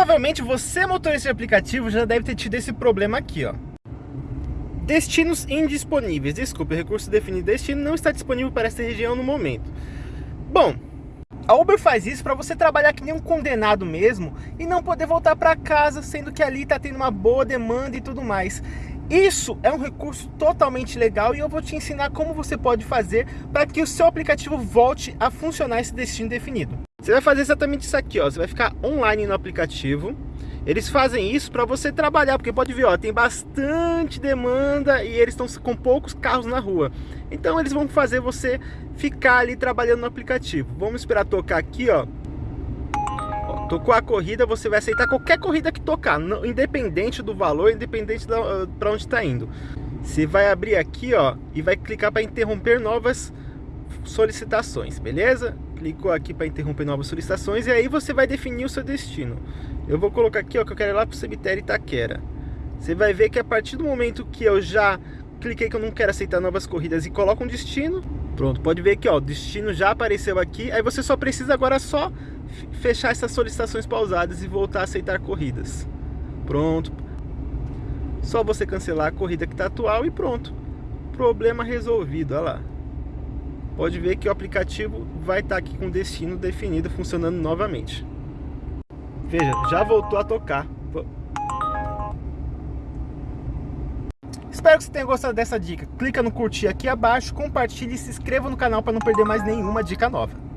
Provavelmente você, motorista de aplicativo, já deve ter tido esse problema aqui, ó. Destinos indisponíveis. Desculpe, o recurso definido destino não está disponível para esta região no momento. Bom, a Uber faz isso para você trabalhar que nem um condenado mesmo e não poder voltar para casa, sendo que ali está tendo uma boa demanda e tudo mais. Isso é um recurso totalmente legal e eu vou te ensinar como você pode fazer para que o seu aplicativo volte a funcionar esse destino definido. Você vai fazer exatamente isso aqui, ó. Você vai ficar online no aplicativo. Eles fazem isso para você trabalhar, porque pode ver, ó, tem bastante demanda e eles estão com poucos carros na rua. Então eles vão fazer você ficar ali trabalhando no aplicativo. Vamos esperar tocar aqui, ó. ó tocou a corrida, você vai aceitar qualquer corrida que tocar, independente do valor, independente para onde está indo. Você vai abrir aqui, ó, e vai clicar para interromper novas solicitações, beleza? Clicou aqui para interromper novas solicitações e aí você vai definir o seu destino. Eu vou colocar aqui ó, que eu quero ir lá para o cemitério Itaquera. Você vai ver que a partir do momento que eu já cliquei que eu não quero aceitar novas corridas e coloco um destino, pronto, pode ver que ó, o destino já apareceu aqui, aí você só precisa agora só fechar essas solicitações pausadas e voltar a aceitar corridas. Pronto. Só você cancelar a corrida que está atual e pronto. Problema resolvido, olha lá pode ver que o aplicativo vai estar aqui com o destino definido, funcionando novamente. Veja, já voltou a tocar. Espero que você tenha gostado dessa dica. Clica no curtir aqui abaixo, compartilhe e se inscreva no canal para não perder mais nenhuma dica nova.